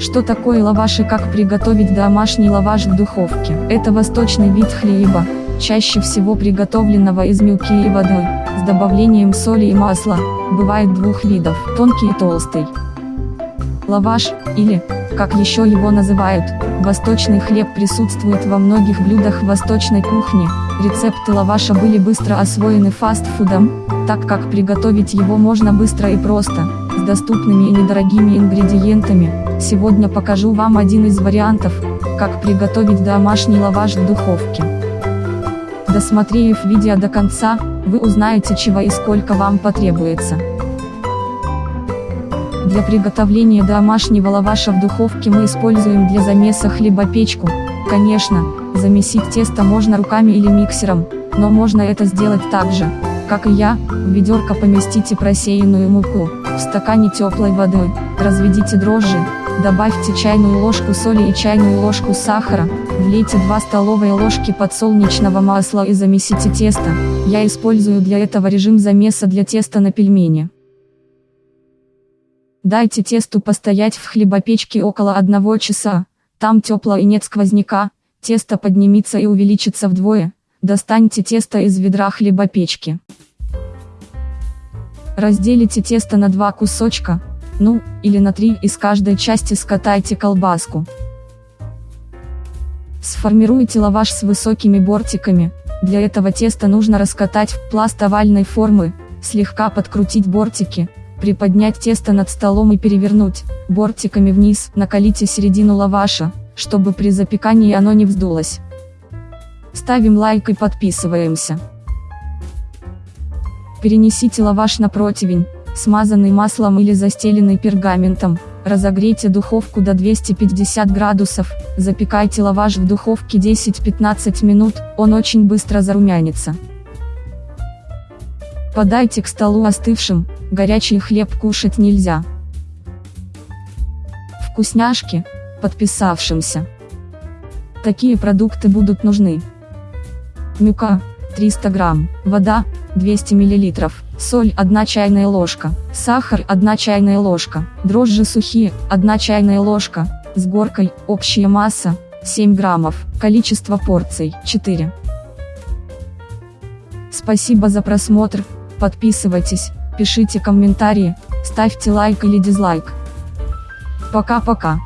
Что такое лаваш и как приготовить домашний лаваш в духовке? Это восточный вид хлеба, чаще всего приготовленного из муки и воды, с добавлением соли и масла, бывает двух видов, тонкий и толстый. Лаваш, или, как еще его называют, восточный хлеб присутствует во многих блюдах восточной кухни, рецепты лаваша были быстро освоены фастфудом, так как приготовить его можно быстро и просто, доступными и недорогими ингредиентами, сегодня покажу вам один из вариантов, как приготовить домашний лаваш в духовке. Досмотрев видео до конца, вы узнаете чего и сколько вам потребуется. Для приготовления домашнего лаваша в духовке мы используем для замеса хлебопечку. Конечно, замесить тесто можно руками или миксером, но можно это сделать так же, как и я, в ведерко поместите просеянную муку, в стакане теплой воды, разведите дрожжи, добавьте чайную ложку соли и чайную ложку сахара, влейте 2 столовые ложки подсолнечного масла и замесите тесто, я использую для этого режим замеса для теста на пельмени. Дайте тесту постоять в хлебопечке около одного часа, там тепло и нет сквозняка, тесто поднимется и увеличится вдвое, достаньте тесто из ведра хлебопечки. Разделите тесто на два кусочка, ну, или на три, из каждой части скатайте колбаску. Сформируйте лаваш с высокими бортиками, для этого теста нужно раскатать в пласт овальной формы, слегка подкрутить бортики, Приподнять тесто над столом и перевернуть, бортиками вниз, накалите середину лаваша, чтобы при запекании оно не вздулось. Ставим лайк и подписываемся. Перенесите лаваш на противень, смазанный маслом или застеленный пергаментом, разогрейте духовку до 250 градусов, запекайте лаваш в духовке 10-15 минут, он очень быстро зарумянится. Подайте к столу остывшим, горячий хлеб кушать нельзя. Вкусняшки, подписавшимся. Такие продукты будут нужны. Мюка, 300 грамм, вода, 200 миллилитров, соль 1 чайная ложка, сахар 1 чайная ложка, дрожжи сухие 1 чайная ложка, с горкой, общая масса, 7 граммов, количество порций 4. Спасибо за просмотр, подписывайтесь, пишите комментарии, ставьте лайк или дизлайк. Пока-пока.